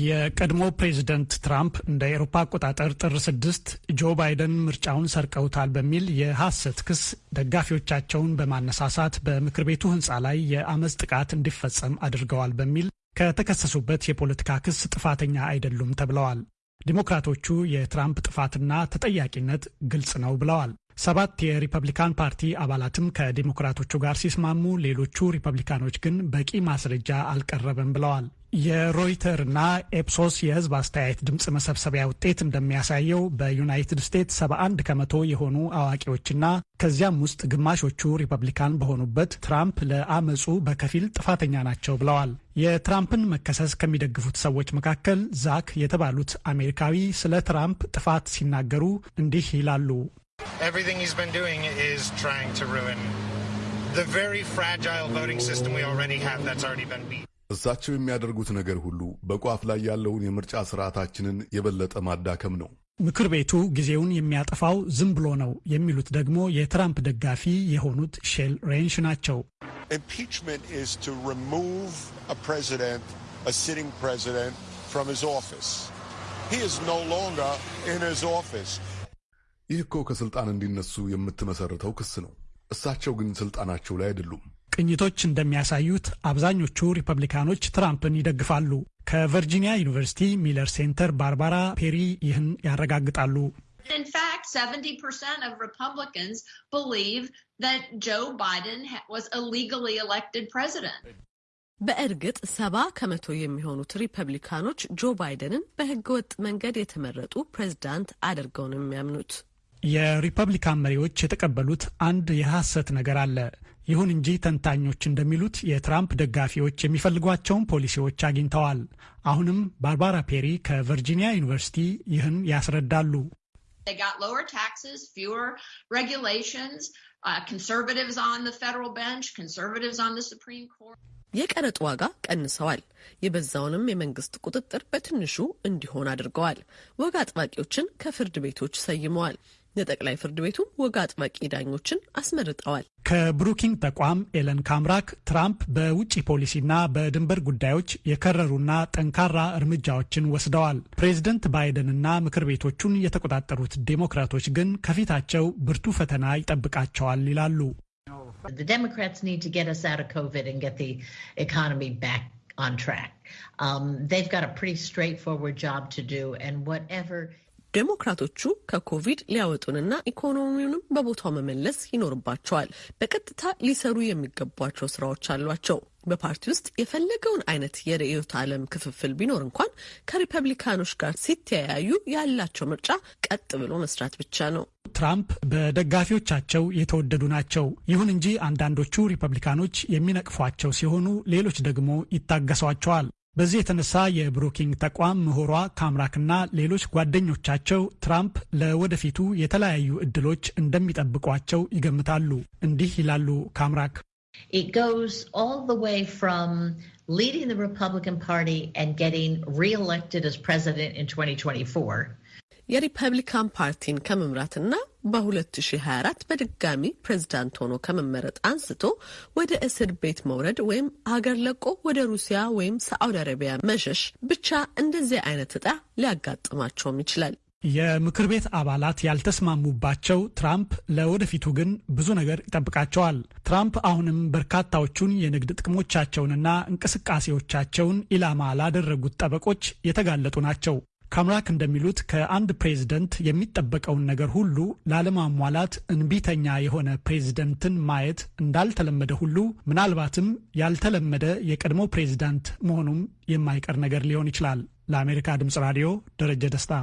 የቀድሞ ፕሬዚደንት ትራምፕ እንደ ኤሮፓ አቆጣጠር ጥር ስድስት ጆ ባይደን ምርጫውን ሰርቀውታል በሚል የሐሰት ክስ ደጋፊዎቻቸውን በማነሳሳት በምክር ቤቱ ሕንፃ ላይ የአመፅ ጥቃት እንዲፈጸም አድርገዋል በሚል ከተከሰሱበት የፖለቲካ ክስ ጥፋተኛ አይደሉም ተብለዋል። ዲሞክራቶቹ የትራምፕ ጥፋትና ተጠያቂነት ግልጽ ነው ብለዋል። ሰባት የሪፐብሊካን ፓርቲ አባላትም ከዲሞክራቶቹ ጋር ሲስማሙ፣ ሌሎቹ ሪፐብሊካኖች ግን በቂ ማስረጃ አልቀረበም ብለዋል። የሮይተርና ኤፕሶስ የህዝብ አስተያየት ድምፅ መሰብሰቢያ ውጤት እንደሚያሳየው በዩናይትድ ስቴትስ 71 ከመቶ የሆኑ አዋቂዎችና ከዚያም ውስጥ ግማሾቹ ሪፐብሊካን በሆኑበት ትራምፕ ለአመፁ በከፊል ጥፋተኛ ናቸው ብለዋል። የትራምፕን መከሰስ ከሚደግፉት ሰዎች መካከል ዛክ የተባሉት አሜሪካዊ ስለ ትራምፕ ጥፋት ሲናገሩ እንዲህ ይላሉ። Everything he's been doing is trying to ruin the very fragile voting system we already have that's already been beat. እሳቸው የሚያደርጉት ነገር ሁሉ በቋፍ ላይ ያለውን የምርጫ ስርዓታችንን የበለጠ ማዳከም ነው። ምክር ቤቱ ጊዜውን የሚያጠፋው ዝም ብሎ ነው የሚሉት ደግሞ የትራምፕ ደጋፊ የሆኑት ሼል ሬንሽ ናቸው። Impeachment ይህ እኮ ከስልጣን እንዲነሱ የምትመሰርተው ክስ ነው። እሳቸው ግን ስልጣናቸው ላይ አይደሉም። ቅኝቶች እንደሚያሳዩት አብዛኞቹ ሪፐብሊካኖች ትራምፕን ይደግፋሉ። ከቨርጂኒያ ዩኒቨርሲቲ ሚለር ሴንተር ባርባራ ፔሪ ይህን ያረጋግጣሉ። In fact, 70% of Republicans believe that Joe Biden was illegally elected president. በእርግጥ ሰባ ከመቶ የሚሆኑት ሪፐብሊካኖች ጆ ባይደንን በህገወጥ መንገድ የተመረጡ ፕሬዝዳንት አድርገው ነው የሚያምኑት። የሪፐብሊካን መሪዎች የተቀበሉት አንድ የሐሰት ነገር አለ። ይሁን እንጂ ተንታኞች እንደሚሉት የትራምፕ ደጋፊዎች የሚፈልጓቸውን ፖሊሲዎች አግኝተዋል። አሁንም ባርባራ ፔሪ ከቨርጂኒያ ዩኒቨርሲቲ ይህን ያስረዳሉ። They got lower taxes, fewer regulations, uh, conservatives on the federal bench, conservatives on the Supreme Court. የቀረጥ ዋጋ ቀንሰዋል። የበዛውንም የመንግስት ቁጥጥር በትንሹ እንዲሆን አድርገዋል። ወግ አጥባቂዎችን ከፍርድ ቤቶች ሰይመዋል። የጠቅላይ ፍርድ ቤቱም ወግ አጥባቂ ዳኞችን አስመርጠዋል። ከብሩኪንግ ተቋም ኤለን ካምራክ ትራምፕ በውጭ ፖሊሲና በድንበር ጉዳዮች የከረሩና ጠንካራ እርምጃዎችን ወስደዋል። ፕሬዝደንት ባይደንና ምክር ቤቶቹን የተቆጣጠሩት ዴሞክራቶች ግን ከፊታቸው ብርቱ ፈተና ይጠብቃቸዋል ይላሉ። ዴሞክራቶቹ ከኮቪድ ሊያወጡንና ኢኮኖሚውንም በቦታው መመለስ ይኖርባቸዋል። በቀጥታ ሊሰሩ የሚገቧቸው ስራዎች አሏቸው። በፓርቲ ውስጥ የፈለገውን አይነት የርዕዮተ ዓለም ክፍፍል ቢኖር እንኳን ከሪፐብሊካኖች ጋር ሲተያዩ ያላቸው ምርጫ ቀጥ ብሎ መስራት ብቻ ነው። ትራምፕ በደጋፊዎቻቸው የተወደዱ ናቸው። ይሁን እንጂ አንዳንዶቹ ሪፐብሊካኖች የሚነቅፏቸው ሲሆኑ፣ ሌሎች ደግሞ ይታገሷቸዋል። በዚህ የተነሳ የብሩኪንግ ተቋም ምሁሯ ካምራክና ሌሎች ጓደኞቻቸው ትራምፕ ለወደፊቱ የተለያዩ እድሎች እንደሚጠብቋቸው ይገምታሉ። እንዲህ ይላሉ ካምራክ። leading the Republican Party and getting reelected as president in 2024 የሪፐብሊካን ፓርቲን ከመምራትና በ2024 በድጋሚ ፕሬዝዳንት ሆኖ ከመመረጥ አንስቶ ወደ እስር ቤት መውረድ ወይም ሀገር ለቆ ወደ ሩሲያ ወይም ሳዑዲ አረቢያ መሸሽ ብቻ እንደዚህ አይነት እጣ ሊያጋጥማቸውም ይችላል። የምክር ቤት አባላት ያልተስማሙባቸው ትራምፕ ለወደፊቱ ግን ብዙ ነገር ይጠብቃቸዋል። ትራምፕ አሁንም በርካታዎቹን የንግድ ጥቅሞቻቸውንና እንቅስቃሴዎቻቸውን ኢላማ ላደረጉት ጠበቆች የተጋለጡ ናቸው። ካምራክ እንደሚሉት ከአንድ ፕሬዝደንት የሚጠበቀውን ነገር ሁሉ ላለማሟላት እንቢተኛ የሆነ ፕሬዝደንትን ማየት እንዳልተለመደ ሁሉ ምናልባትም ያልተለመደ የቀድሞ ፕሬዝዳንት መሆኑም የማይቀር ነገር ሊሆን ይችላል። ለአሜሪካ ድምፅ ራዲዮ ደረጀ ደስታ